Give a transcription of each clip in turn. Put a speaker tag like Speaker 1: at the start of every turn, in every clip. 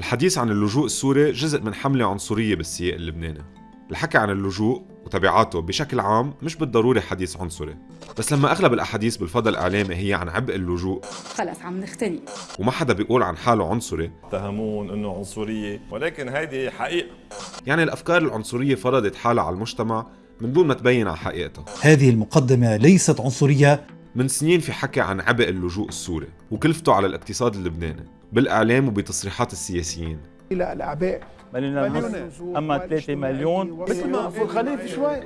Speaker 1: الحديث عن اللجوء السوري جزء من حملة عنصرية بالسياق اللبناني. الحكي عن اللجوء وتبعاته بشكل عام مش بالضروري حديث عنصري. بس لما أغلب الأحاديث بالفضاء الإعلامي هي عن عبء اللجوء
Speaker 2: خلص عم نختني.
Speaker 1: وما حدا بيقول عن حاله عنصري.
Speaker 3: اتهمون إنه عنصرية ولكن هيدي حقيقة.
Speaker 1: يعني الأفكار العنصرية فرضت حالها على المجتمع من دون ما تبين على حقيقتها.
Speaker 4: هذه المقدمة ليست عنصرية.
Speaker 1: من سنين في حكي عن عبء اللجوء السوري وكلفته على الاقتصاد اللبناني. بالإعلام وبتصريحات السياسيين.
Speaker 5: إلى الأعباء.
Speaker 6: مليون ونص أما 3 مليون.
Speaker 5: مثل ما ابو الخليفه شوي.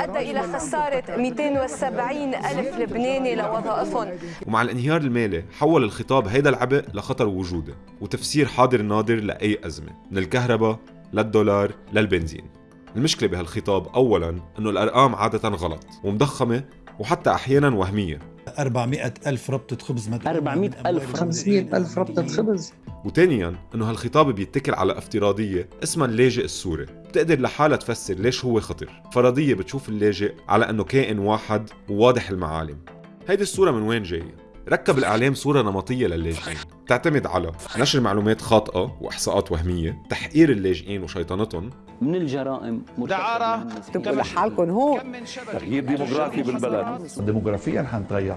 Speaker 2: أدى إلى خسارة 270 ألف لبناني لوظائفهم
Speaker 1: ومع الانهيار المالي حول الخطاب هيدا العبء لخطر وجودي وتفسير حاضر ناظر لأي أزمة من الكهرباء للدولار للبنزين. المشكلة بهالخطاب أولا أنه الأرقام عادة غلط ومضخمة وحتى أحيانا وهمية.
Speaker 4: 400 ألف ربطة خبز مدعومة
Speaker 6: 400
Speaker 4: من
Speaker 6: ألف،
Speaker 4: أموال
Speaker 7: 500 ألف ربطة خبز.
Speaker 1: وثانيا إنه هالخطاب بيتكل على افتراضية اسمها اللاجئ السوري بتقدر لحالها تفسر ليش هو خطر. فرضية بتشوف اللاجئ على إنه كائن واحد وواضح المعالم. هيدي الصورة من وين جاية؟ ركب الإعلام صورة نمطية للاجئين. تعتمد على نشر معلومات خاطئة وإحصاءات وهمية تحقير اللاجئين وشيطنتهم
Speaker 6: من الجرائم
Speaker 8: دعارة
Speaker 2: تبقوا لحالكم هون.
Speaker 8: تغيير ديموغرافي بالبلد.
Speaker 7: ديموغرافيتنا حتتغير.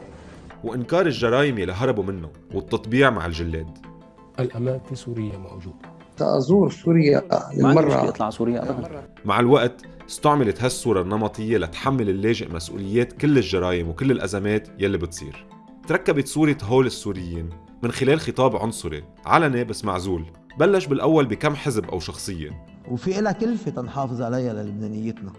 Speaker 1: وإنكار الجرائم اللي هربوا منه والتطبيع مع الجلاد.
Speaker 9: الأمان في سوريا موجود.
Speaker 7: تأزور سوريا لمرة.
Speaker 6: يطلع سوريا ابدا.
Speaker 1: مع الوقت استعملت هالصورة النمطية لتحمل اللاجئ مسؤوليات كل الجرائم وكل الأزمات يلي بتصير. تركبت صورة هول السوريين من خلال خطاب عنصري علني بس معزول. بلش بالأول بكم حزب أو شخصية.
Speaker 10: وفي لها كلفة تنحافظ عليها للبنانيتنا.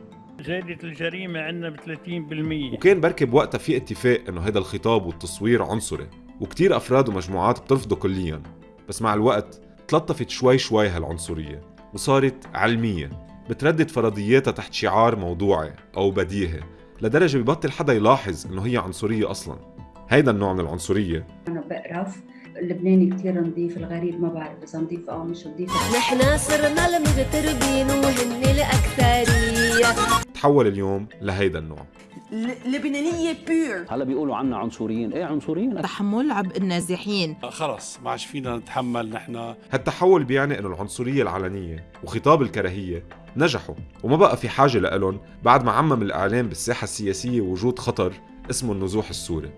Speaker 9: زادت الجريمة عندنا ب 30%
Speaker 1: وكان بركي بوقتها في اتفاق إنه هذا الخطاب والتصوير عنصري وكتير أفراد ومجموعات بترفضه كليا. بس مع الوقت تلطفت شوي شوي هالعنصرية وصارت علمية بتردد فرضياتها تحت شعار موضوعي أو بديهي لدرجة ببطل حدا يلاحظ إنه هي عنصرية أصلا. هيدا النوع من العنصرية.
Speaker 2: أنا بقرف اللبناني كتير نظيف الغريب ما بعرف إذا نظيف أو مش نظيف.
Speaker 11: نحنا صرنا المغتربين وهن الأكثرية.
Speaker 1: تحول اليوم لهيدا النوع.
Speaker 11: لبنانية بيور
Speaker 6: هلا بيقولوا عنا عنصريين. إيه عنصريين؟
Speaker 11: تحمل عبء النازحين.
Speaker 9: خلص ما عادش فينا نتحمل نحن.
Speaker 1: هالتحول بيعني إنه العنصرية العلنية وخطاب الكراهية نجحوا وما بقى في حاجة لإلهم بعد ما عمم الإعلام بالساحة السياسية وجود خطر اسمه النزوح السوري.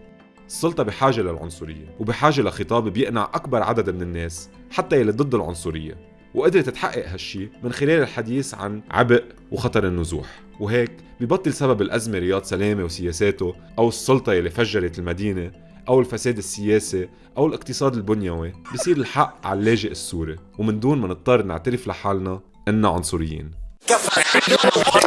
Speaker 1: السلطة بحاجة للعنصرية وبحاجة لخطاب بيقنع أكبر عدد من الناس حتى يلي ضد العنصرية وقدرت تحقق هالشي من خلال الحديث عن عبء وخطر النزوح. وهيك ببطل سبب الأزمة رياض سلامة وسياساته أو السلطة يلي فجرت المدينة أو الفساد السياسي أو الاقتصاد البنيوي بصير الحق على اللاجئ السوري. ومن دون ما نضطر نعترف لحالنا إننا عنصريين.